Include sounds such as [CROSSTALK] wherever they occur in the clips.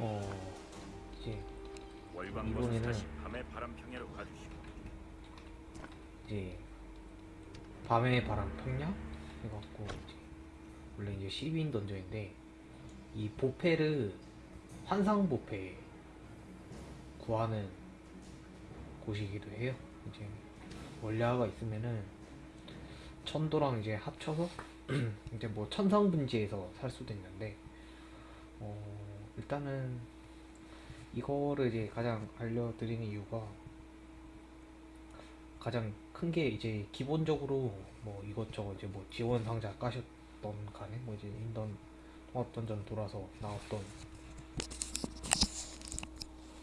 어 이제 이번에는- 다시 밤의 바람 평야로 가주시오. 이제 밤의 바람 평야 해갖고 이제 원래 이제 12인 던전인데 이 보페를 환상 보페 구하는 곳이기도 해요. 이제 원래화가 있으면은 천도랑 이제 합쳐서 [CLEARS THROAT] 이제 뭐 천상 분지에서 살 수도 있는데 어 일단은 이거를 이제 가장 알려드리는 이유가 가장 큰 게 이제 기본적으로 뭐 이것저것 이제 뭐 지원 상자 까셨던 간에 뭐 이제 인던 통합 던전 돌아서 나왔던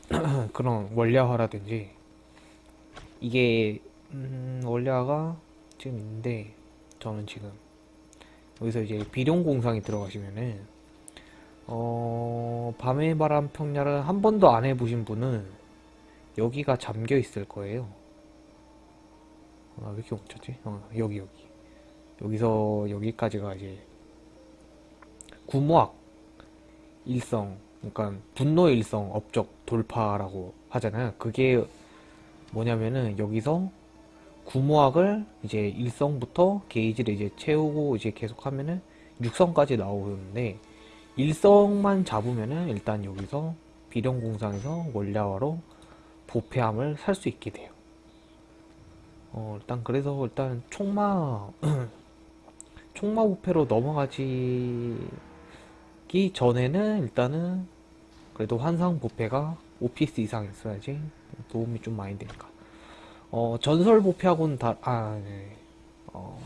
[CLEARS THROAT] 그런 원래화라든지 이게 음 원래화가 지금 있는데 저는 지금 여기서 이제 비룡 공상에 들어가시면은 어 밤의 바람 평야를 한 번도 안 해보신 분은 여기가 잠겨 있을 거예요. 아, 왜 이렇게 멈췄지? 어, 여기, 여기. 여기서 여기까지가 이제 구모학 일성, 그러니까 분노 일성 업적 돌파라고 하잖아요. 그게 뭐냐면은 여기서 구모학을 이제 일성부터 게이지를 이제 채우고 이제 계속 하면은 육성까지 나오는데 일성만 잡으면은 일단 여기서 비룡공상에서 원래화로 보패함을 살 수 있게 돼요. 어, 일단 그래서 일단 총마 [CLEARS THROAT] 총마 부패로 넘어가지기 전에는 일단은 그래도 환상 부패가 오피스 이상 있어야지 도움이 좀 많이 되니까 어 전설 부패하고는 다 아, 네. 어,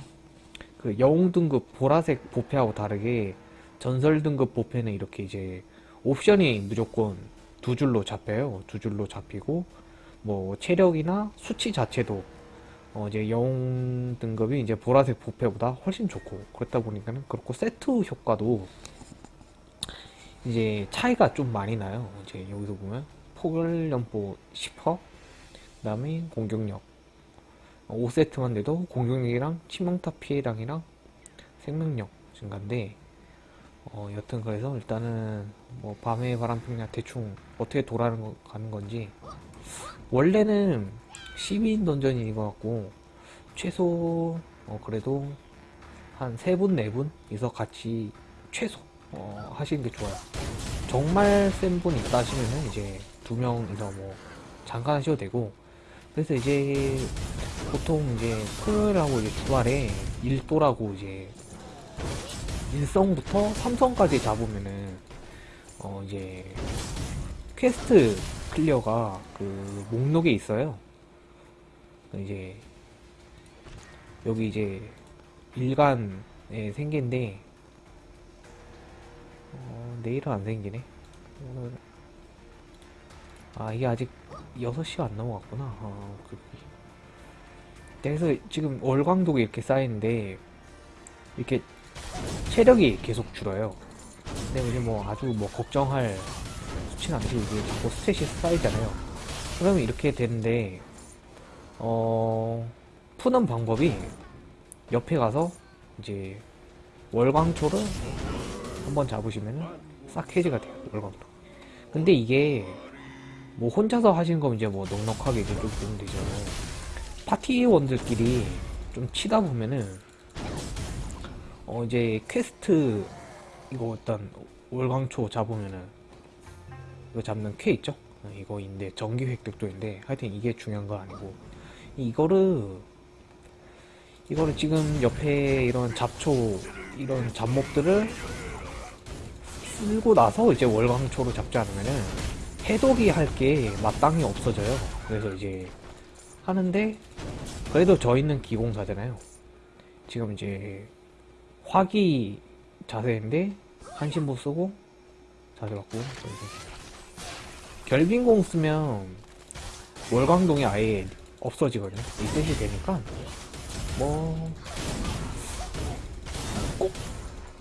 그 영웅 등급 보라색 부패하고 다르게 전설 등급 부패는 이렇게 이제 옵션이 무조건 두 줄로 잡혀요 두 줄로 잡히고 뭐 체력이나 수치 자체도 어 이제 영웅 등급이 이제 보라색 부패보다 훨씬 좋고 그렇다 보니까는 그렇고 세트 효과도 이제 차이가 좀 많이 나요. 이제 여기서 보면 포괄연보 10%, 그 다음에 공격력 5세트만 돼도 공격력이랑 치명타 피해량이랑 생명력 증가인데 어 여튼 그래서 일단은 뭐 밤의 바람 평야 대충 어떻게 돌아가는 건지 원래는 12인 던전인 것 같고 최소 어 그래도 한 세 분 네 분이서 같이 최소 어 하시는 게 좋아요. 정말 센 분 있다 하시면은 이제 두 명이서 뭐 잠깐 하셔도 되고 그래서 이제 보통 이제 토요일하고 이제 주말에 일도라고 이제 일성부터 삼성까지 잡으면은 어 이제 퀘스트 클리어가 그 목록에 있어요. 이제 여기 이제 일간에 생긴데 어, 내일은 안 생기네. 오늘 아 이게 아직 6시가 안 넘어갔구나. 어, 그... 그래서 지금 월광독이 이렇게 쌓이는데 이렇게 체력이 계속 줄어요. 근데 이제 뭐 아주 뭐 걱정할 수치는 아니고 이게 자꾸 스탯이 쌓이잖아요. 그러면 이렇게 되는데 어 푸는 방법이 옆에 가서 이제 월광초를 한번 잡으시면은 싹 해제가 돼요 월광초. 근데 이게 뭐 혼자서 하시는 거면 이제 뭐 넉넉하게 이제 좀 보면 되죠. 파티원들끼리 좀 치다 보면은 어 이제 퀘스트 이거 일단 월광초 잡으면은 이거 잡는 쾌 있죠? 어, 이거인데 전기 획득도 있는데 하여튼 이게 중요한 거 아니고 이거를 이거를 지금 옆에 이런 잡초 이런 잡목들을 쓸고 나서 이제 월광초로 잡지 않으면은 해독이 할 게 마땅히 없어져요. 그래서 이제 하는데 그래도 저희는 기공사잖아요. 지금 이제 화기 자세인데 한신보 쓰고 자세 받고 결빙공 쓰면 월광동이 아예 없어지거든요. 리셋이 되니까 뭐 꼭,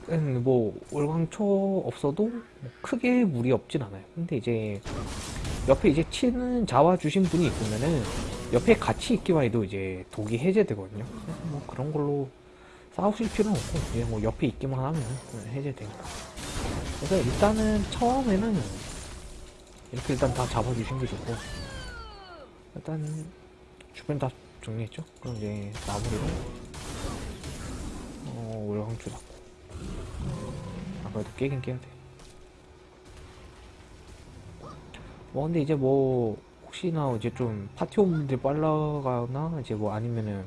음, 뭐 월광초 없어도 뭐 크게 무리 없진 않아요. 근데 이제 옆에 이제 치는 자와 주신 분이 있으면은 옆에 같이 있기만 해도 이제 독이 해제되거든요. 뭐 그런 걸로 싸우실 필요는 없고 그냥 뭐 옆에 있기만 하면 해제되니까. 그래서 일단은 처음에는 이렇게 일단 다 잡아주신 게 좋고 일단 주변 다 정리했죠? 그럼 이제 마무리로 어, 월광초 잡고 아 그래도 깨긴 깨야 돼. 뭐 근데 이제 뭐 혹시나 이제 좀 파티원분들 빨라가나 이제 뭐 아니면은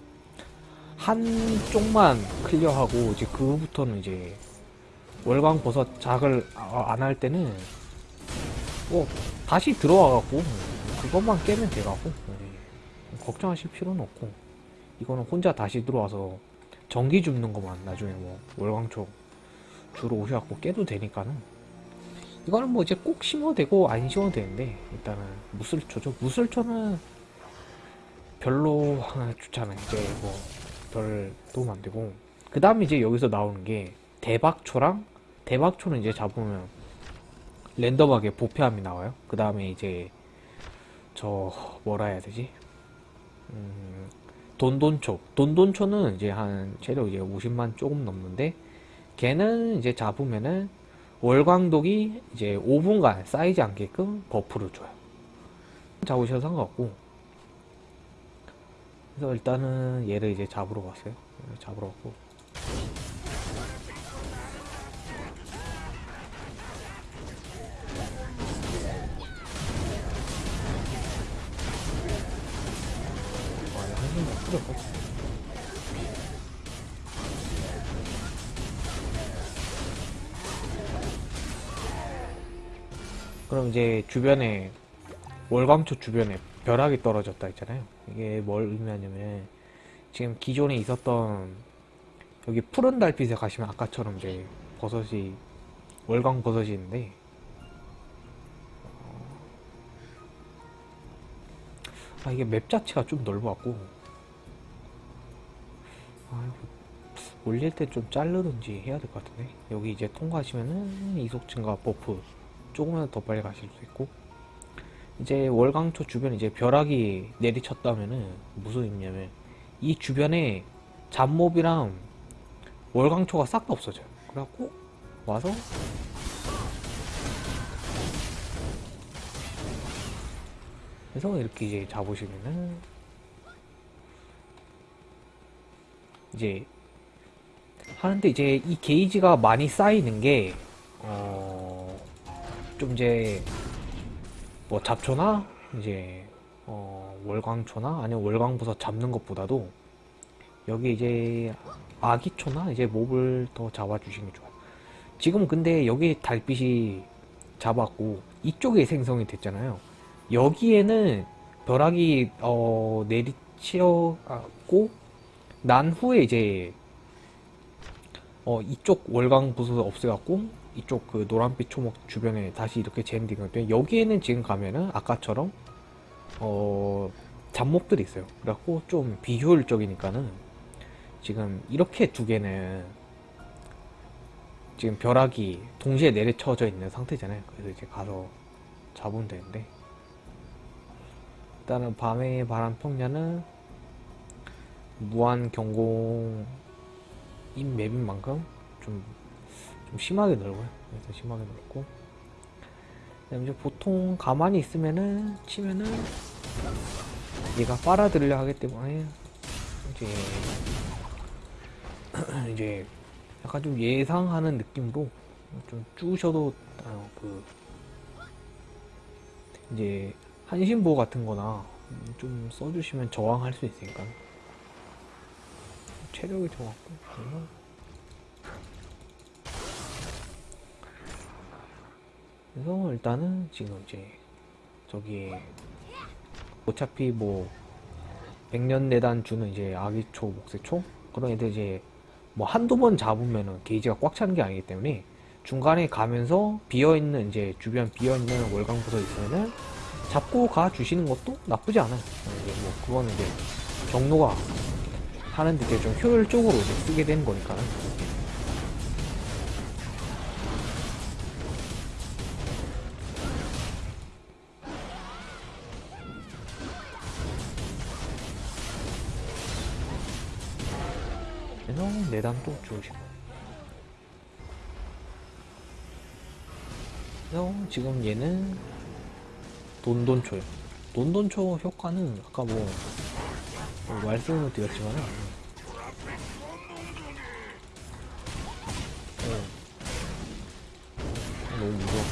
한쪽만 클리어하고 이제 그부터는 이제 월광 버섯 작을 안 할 때는 뭐 다시 들어와갖고 그것만 깨면 돼가고 네. 걱정하실 필요는 없고. 이거는 혼자 다시 들어와서 전기 줍는 것만 나중에 뭐 월광초 주로 오셔갖고 깨도 되니까는. 이거는 뭐 이제 꼭 심어도 되고 안 심어도 되는데 일단은 무슬초죠. 무슬초는 별로 좋잖아요. 이제 뭐 별 도움 안 되고 그 다음에 이제 여기서 나오는 게 대박초랑 대박초는 이제 잡으면 랜덤하게 보패함이 나와요. 그 다음에 이제 저 뭐라 해야 되지? 음, 돈돈초. 돈돈초는 이제 한 체력 이제 50만 조금 넘는데 걔는 이제 잡으면은 월광독이 이제 5분간 쌓이지 않게끔 버프를 줘요. 잡으셔도 상관없고 그래서 일단은 얘를 이제 잡으러 갔어요. 잡으러 갔고. 그럼 이제 주변에 월광초 주변에 벼락이 떨어졌다 했잖아요. 이게 뭘 의미하냐면 지금 기존에 있었던 여기 푸른 달빛에 가시면 아까처럼 이제 버섯이 월광 버섯이 있는데 아 이게 맵 자체가 좀 넓어갖고 아 올릴 때 좀 자르든지 해야 될 것 같은데 여기 이제 통과하시면은 이속 증가 버프 조금만 더 빨리 가실 수 있고 이제 월광초 주변에 이제 벼락이 내리쳤다면은 무슨 의미냐면 이 주변에 잡몹이랑 월광초가 싹 다 없어져요. 그래갖고 와서 그래서 이렇게 이제 잡으시면은 이제 하는데 이제 이 게이지가 많이 쌓이는 게 어, 좀 이제 뭐 잡초나 이제 어, 월광초나 아니면 월광버섯 잡는 것보다도 여기 이제 아기초나 이제 몹을 더 잡아주시는 게 좋아요. 지금 근데 여기 달빛이 잡았고 이쪽에 생성이 됐잖아요. 여기에는 벼락이 어, 내리치었고 난 후에 이제 어, 이쪽 월광 부수 없애갖고 이쪽 그 노란빛 초목 주변에 다시 이렇게 젠딩을 돼 여기에는 지금 가면은 아까처럼 어 잡목들이 있어요. 그래갖고 좀 비효율적이니까는 지금 이렇게 두 개는 지금 벼락이 동시에 내려쳐져 있는 상태잖아요. 그래서 이제 가서 잡으면 되는데 일단은 밤의 바람 평야는 무한 경공인 맵인 만큼 좀, 좀 심하게 넓어요. 그래서 심하게 넓고. 이제 보통 가만히 있으면은 치면은 얘가 빨아들이려 하기 때문에 이제 [CLEARS THROAT] 이제 약간 좀 예상하는 느낌으로 좀 쭉셔도 어, 그 이제 한신보 같은 거나 좀 써주시면 저항할 수 있으니까. 체력이 좋았고 그래서 일단은 지금 이제 저기 어차피 뭐 백년 내단 주는 이제 아기초 목세초 그런 애들 이제 뭐 한두 번 잡으면은 게이지가 꽉 차는 게 아니기 때문에 중간에 가면서 비어있는 이제 주변 비어있는 월광부서 있으면은 잡고 가 주시는 것도 나쁘지 않아요. 뭐 그거는 이제 경로가 하는데 이제 좀 효율적으로 이제 쓰게 되는 거니까는. 그래서 내단도 주시고. 그래서 지금 얘는 돈돈초요. 돈돈초 효과는 아까 뭐, 뭐 말씀을 드렸지만은 어, 너무 무서워.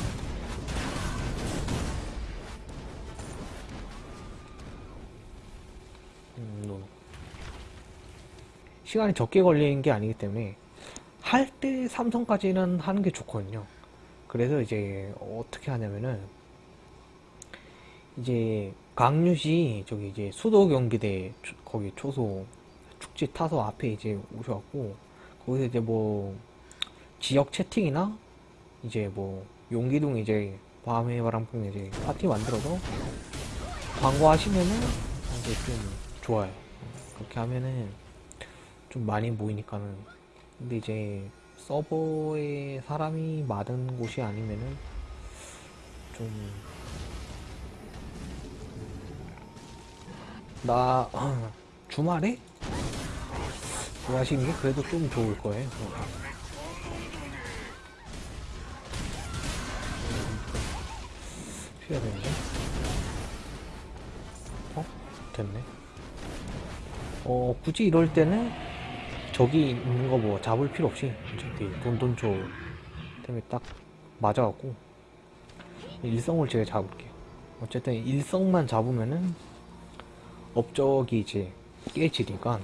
음, 노. 시간이 적게 걸리는 게 아니기 때문에 할 때 삼성까지는 하는 게 좋거든요. 그래서 이제 어떻게 하냐면은 이제 강유시 저기 이제 수도 경기대 초- 거기 초소 축지 타서 앞에 이제 오셔갖고 거기서 이제 뭐 지역 채팅이나 이제 뭐 용기둥 이제 밤의 바람풍 이제 파티 만들어서 광고하시면은 이제 좀 좋아요. 그렇게 하면은 좀 많이 모이니까는 근데 이제 서버에 사람이 많은 곳이 아니면은 좀 나 [CLEARS THROAT] 주말에 뭐 하시는 게 그래도 좀 좋을 거예요. 피해야 되는데. 어? 됐네. 어, 굳이 이럴 때는 저기 있는 거 뭐 잡을 필요 없이 저기 돈돈초 때문에 딱 맞아갖고 일성을 제가 잡을게요. 어쨌든 일성만 잡으면은 업적이 이제 깨지니까.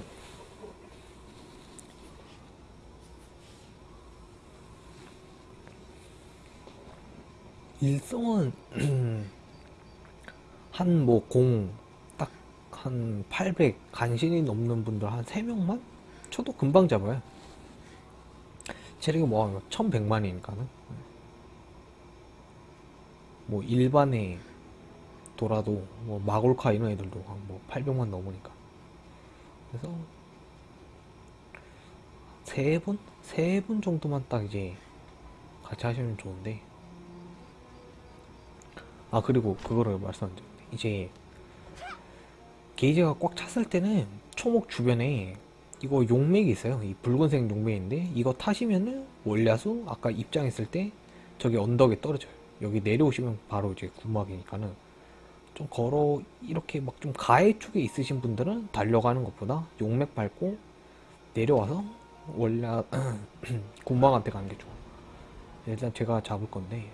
일성은 [CLEARS THROAT] 한 뭐 공 딱 한 800 간신히 넘는 분들 한 3명만 쳐도 금방 잡아요. 체력이 뭐 1100만이니까는 뭐 일반에 돌아도 뭐 마골카 이런 애들도 한뭐 800만 넘으니까 그래서 세 분? 세 분 정도만 딱 이제 같이 하시면 좋은데 아 그리고 그거를 말씀드렸는데 이제 게이지가 꽉 찼을 때는 초목 주변에 이거 용맥이 있어요 이 붉은색 용맥인데 이거 타시면은 월야수 아까 입장했을 때 저기 언덕에 떨어져요 여기 내려오시면 바로 이제 구막이니까는 좀 걸어 이렇게 막 좀 가해 쪽에 있으신 분들은 달려가는 것보다 용맥 밟고 내려와서 원래 [CLEARS THROAT] 군방한테 가는 게 좋아. 일단 제가 잡을 건데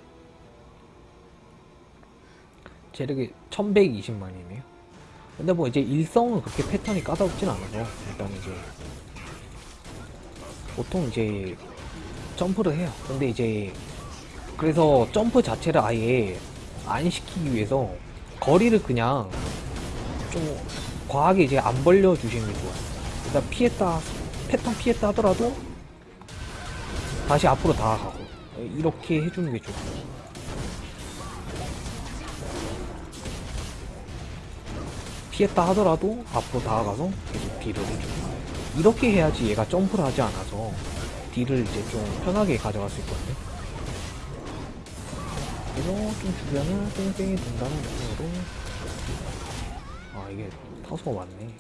체력이 1120만이네요. 근데 뭐 이제 일성은 그렇게 패턴이 까다롭진 않아서 일단 이제 보통 이제 점프를 해요. 근데 이제 그래서 점프 자체를 아예 안 시키기 위해서 거리를 그냥 좀 과하게 이제 안 벌려 주시는 게 좋아요. 일단 피했다 패턴 피했다 하더라도 다시 앞으로 다가가고 이렇게 해주는 게 좋아요. 피했다 하더라도 앞으로 다가가서 계속 딜을 해줘요. 이렇게 해야지 얘가 점프를 하지 않아서 딜을 이제 좀 편하게 가져갈 수 있거든요. 그래서 좀 주변을 뺑뺑이 돈다는 느낌으로 아 이게 타소가 많네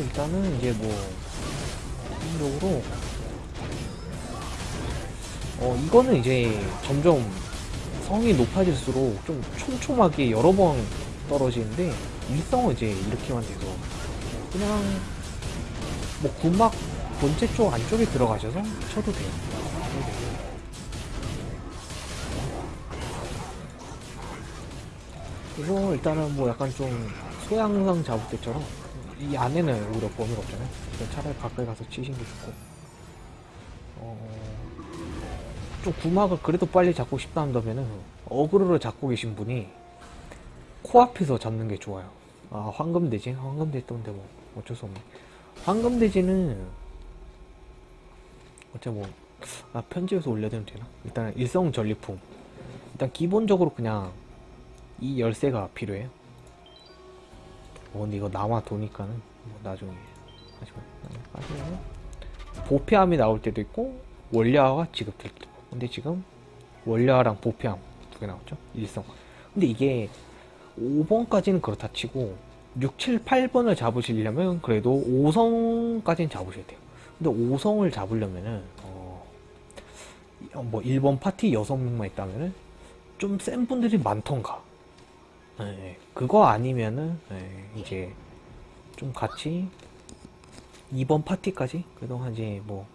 일단은 이제 뭐 기본적으로 어, 이거는 이제 점점 성이 높아질수록 좀 촘촘하게 여러 번 떨어지는데, 일성은 이제 이렇게만 돼서, 그냥, 뭐, 구막 본체 쪽 안쪽에 들어가셔서 쳐도 돼요. 그래서 일단은 뭐 약간 좀 소양상 잡을 때처럼, 이 안에는 오히려 범위가 없잖아요. 차라리 가까이 가서 치시는 게 좋고, 어, 좀 구막을 그래도 빨리 잡고 싶다 한다면은 어그로를 잡고 계신 분이 코앞에서 잡는 게 좋아요. 아 황금돼지? 황금돼지 때문에 뭐 어쩔 수 없네. 황금돼지는 어째 뭐 아, 편집에서 올려도 되나? 일단 일성 전리품. 일단 기본적으로 그냥 이 열쇠가 필요해요. 어, 근데 이거 남아 도니까는 뭐 나중에 하시면 하시면 보폐함이 나올 때도 있고 원료화가 지급될 때도 있고. 근데 지금 원료랑 보패함 두 개 나왔죠? 일성. 근데 이게 5번까지는 그렇다 치고 6, 7, 8번을 잡으시려면 그래도 5성까지는 잡으셔야 돼요. 근데 5성을 잡으려면은 어, 어, 뭐 1번 파티 6명만 있다면은 좀 센 분들이 많던가 예, 그거 아니면은 예, 이제 좀 같이 2번 파티까지 그래도 한 이제 뭐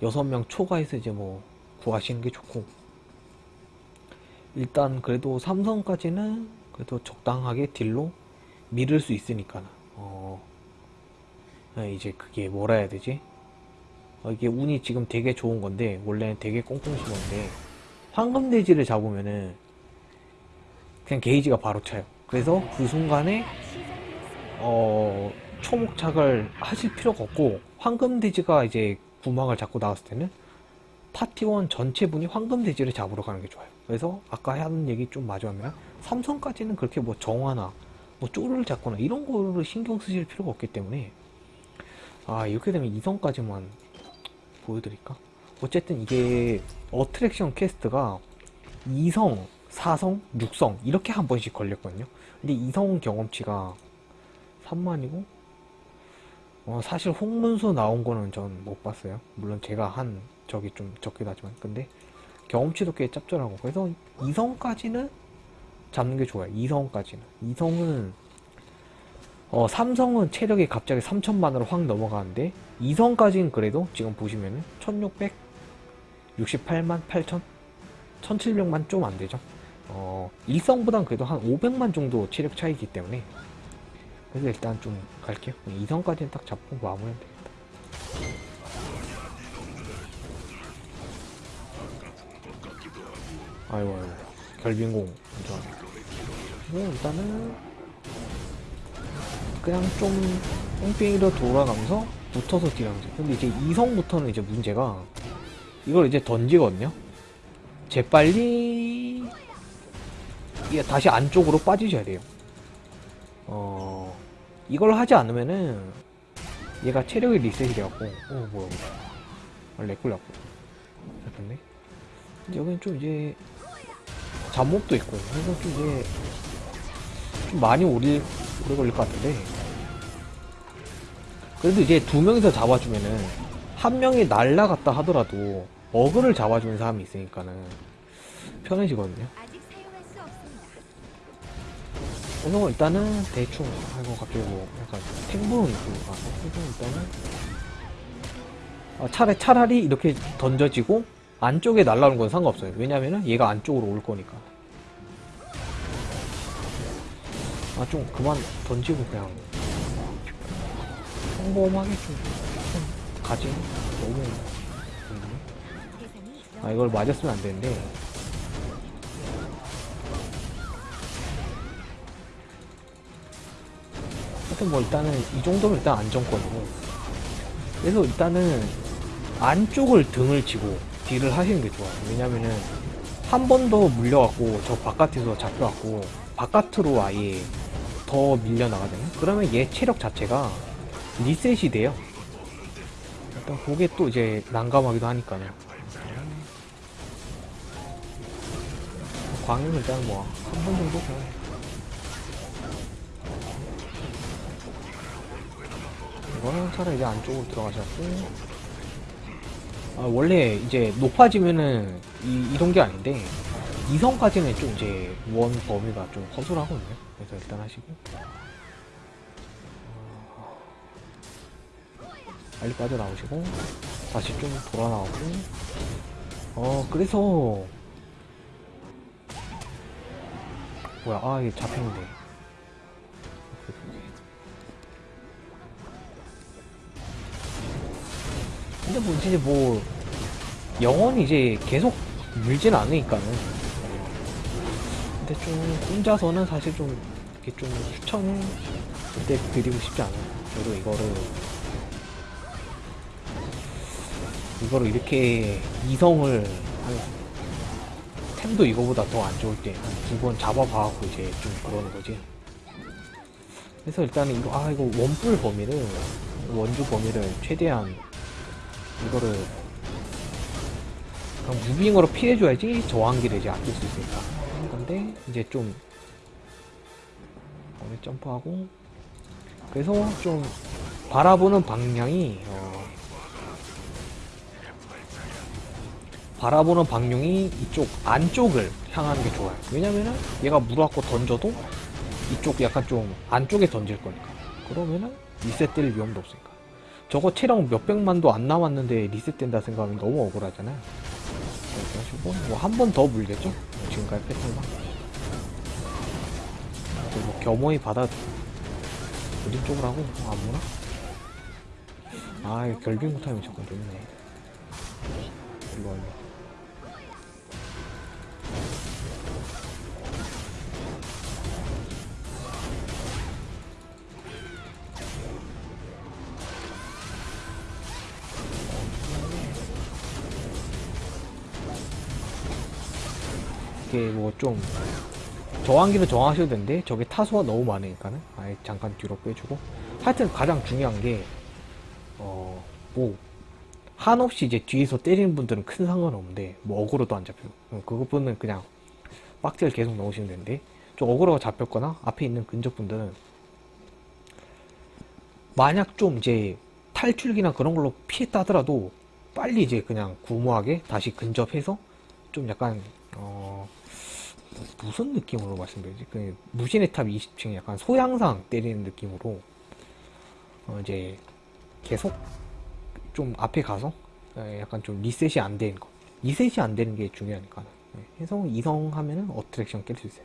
6명 초과해서 이제 뭐 구하시는 게 좋고. 일단 그래도 삼성까지는 그래도 적당하게 딜로 밀을 수 있으니까 어 예, 이제 그게 뭐라 해야 되지? 어, 이게 운이 지금 되게 좋은 건데 원래는 되게 꽁꽁 심었는데 황금돼지를 잡으면은 그냥 게이지가 바로 차요 그래서 그 순간에 어 초목착을 하실 필요가 없고 황금돼지가 이제 구망을 잡고 나왔을 때는 파티원 전체 분이 황금돼지를 잡으러 가는 게 좋아요. 그래서 아까 하는 얘기 좀 마주하면 삼성까지는 그렇게 뭐 정화나 뭐 쫄을 잡거나 이런 거를 신경 쓰실 필요가 없기 때문에 아 이렇게 되면 이성까지만 보여드릴까? 어쨌든 이게 어트랙션 퀘스트가 2성, 4성, 6성 이렇게 한 번씩 걸렸거든요. 근데 2성 경험치가 3만이고 어, 사실 홍문수 나온 거는 전 못 봤어요. 물론 제가 한 적이 좀 적긴 하지만 근데 경험치도 꽤 짭짤하고 그래서 2성까지는 잡는 게 좋아요. 2성까지는 2성은 어, 삼성은 체력이 갑자기 3천만으로 확 넘어가는데 2성까지는 그래도 지금 보시면은 1668만 8천 1700만 좀 안 되죠. 어, 1성보단 그래도 한 500만 정도 체력 차이기 때문에 그래서 일단 좀 갈게요. 2성까지는 딱 잡고 마무리하면 되겠다. 아이고, 아이고. 결빙공. 좋아. 뭐, 일단은, 그냥 좀, 뺑뺑이로 돌아가면서 붙어서 딜하면 돼. 근데 이제 2성부터는 이제 문제가, 이걸 이제 던지거든요? 재빨리, 이게 다시 안쪽으로 빠지셔야 돼요. 어, 이걸 하지 않으면은 얘가 체력이 리셋이 돼갖고 어 뭐야 아, 렉 걸렸고. 잡혔네 여기는 좀 이제 잡몹도 있고 그래서 좀 이제 좀 많이 오래, 오래 걸릴 것 같은데. 그래도 이제 두 명이서 잡아주면은 한 명이 날라갔다 하더라도 어그를 잡아주는 사람이 있으니까는 편해지거든요 그래서 일단은 대충 아이고 갑자기 뭐 약간 탱보는 있고 아 그래서 일단은. 아, 차라리 차라리 이렇게 던져지고 안쪽에 날라오는 건 상관없어요. 왜냐면은 얘가 안쪽으로 올 거니까. 아 좀 그만 던지고 그냥. 평범하게 좀, 좀 가지. 너무. 음. 아 이걸 맞았으면 안 되는데 하여튼 뭐 일단은 이 정도면 일단 안정권이고. 그래서 일단은 안쪽을 등을 치고 딜을 하시는 게 좋아요. 왜냐면은 한 번 더 물려갖고 저 바깥에서 잡혀갖고 바깥으로 아예 더 밀려나가잖아요. 그러면 얘 체력 자체가 리셋이 돼요. 일단 그게 또 이제 난감하기도 하니까요. 광역은 일단 뭐 한 번 정도? 그냥 이거는 차라리 이제 안쪽으로 들어가셨고. 아, 원래 이제 높아지면은 이, 이런 게 아닌데 이성까지는 좀 이제 원 범위가 좀 허술하거든요. 그래서 일단 하시고. 어, 빨리 빠져나오시고 다시 좀 돌아 나오고. 어 그래서 뭐야? 아 이게 잡히는데 근데 뭐 이제 뭐 영원히 이제 계속 물진 않으니까는. 근데 좀 혼자서는 사실 좀 이렇게 좀 추천을 그때 드리고 싶지 않아요. 저도 이거를 이거를 이렇게 이성을 한 템도 이거보다 더 안 좋을 때 한 두 번 잡아봐갖고 이제 좀 그러는 거지. 그래서 일단은 이거 아 이거 원뿔 범위를 원주 범위를 최대한 이거를 그럼 무빙으로 피해줘야지 저항기를 이제 아낄 수 있으니까. 근데 이제 좀 오늘 점프하고 그래서 좀 바라보는 방향이 어, 바라보는 방향이 이쪽 안쪽을 향하는 게 좋아요. 왜냐면은 얘가 물어갖고 던져도 이쪽 약간 좀 안쪽에 던질 거니까. 그러면은 리셋될 위험도 없으니까. 저거 체력 몇백만도 안 남았는데 리셋된다 생각하면 너무 억울하잖아요. 그래가지고 뭐 한 번 더 물겠죠? 뭐 지금까지 패턴만. 뭐 겸허히 받아 어디 쪽으로 하고 안 무나? 아, 결빙 못하면 잠깐 좋네. 이거 얼마? 이게 뭐 좀 저항기는 저항하셔도 되는데 저게 타수가 너무 많으니까는. 아예 잠깐 뒤로 빼주고. 하여튼 가장 중요한 게 어 뭐 한없이 이제 뒤에서 때리는 분들은 큰 상관없는데 뭐 어그로도 안 잡혀요 음, 그것분은 그냥 빡지를 계속 넣으시면 되는데 좀 어그로가 잡혔거나 앞에 있는 근접 분들은 만약 좀 이제 탈출기나 그런 걸로 피했다 하더라도 빨리 이제 그냥 구무하게 다시 근접해서 좀 약간 어 무슨 느낌으로 말씀드리지? 그 무신의 탑 20층 약간 소양상 때리는 느낌으로 어 이제 계속 좀 앞에 가서 예, 약간 좀 리셋이 안 되는 거. 리셋이 안 되는 게 중요하니까. 예, 해서 이성 하면은 어트랙션 깰 수 있어요